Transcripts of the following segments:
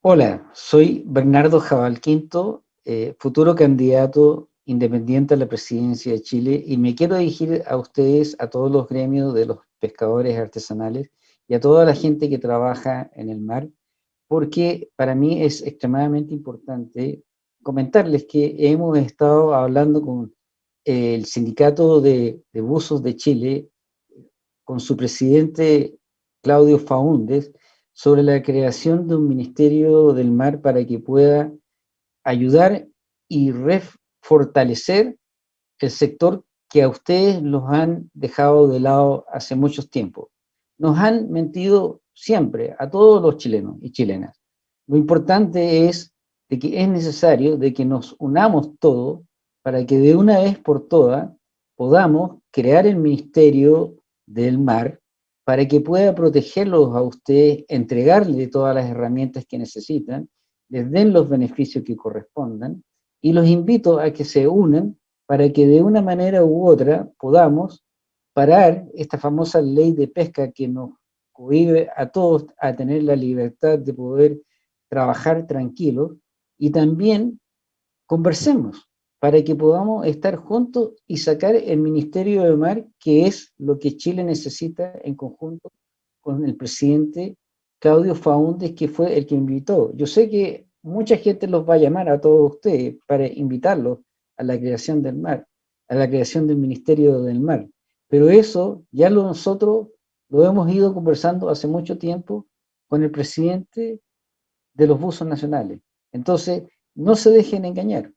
Hola, soy Bernardo Jabal Quinto, eh, futuro candidato independiente a la presidencia de Chile y me quiero dirigir a ustedes, a todos los gremios de los pescadores artesanales y a toda la gente que trabaja en el mar, porque para mí es extremadamente importante comentarles que hemos estado hablando con el sindicato de, de buzos de Chile, con su presidente Claudio Faúndez, sobre la creación de un Ministerio del Mar para que pueda ayudar y refortalecer el sector que a ustedes los han dejado de lado hace mucho tiempo. Nos han mentido siempre, a todos los chilenos y chilenas. Lo importante es de que es necesario de que nos unamos todos para que de una vez por todas podamos crear el Ministerio del Mar para que pueda protegerlos a ustedes, entregarles todas las herramientas que necesitan, les den los beneficios que correspondan, y los invito a que se unan para que de una manera u otra podamos parar esta famosa ley de pesca que nos cohibe a todos a tener la libertad de poder trabajar tranquilos, y también conversemos, para que podamos estar juntos y sacar el Ministerio de Mar, que es lo que Chile necesita en conjunto con el presidente Claudio Faúndez, que fue el que invitó. Yo sé que mucha gente los va a llamar a todos ustedes para invitarlos a la creación del mar, a la creación del Ministerio del Mar. Pero eso ya lo nosotros lo hemos ido conversando hace mucho tiempo con el presidente de los buzos nacionales. Entonces, no se dejen engañar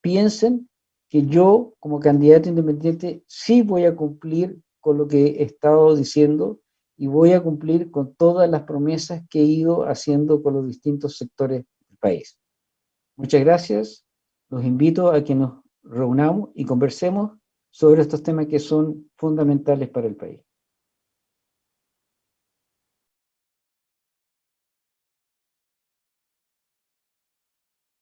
piensen que yo, como candidato independiente, sí voy a cumplir con lo que he estado diciendo y voy a cumplir con todas las promesas que he ido haciendo con los distintos sectores del país. Muchas gracias. Los invito a que nos reunamos y conversemos sobre estos temas que son fundamentales para el país.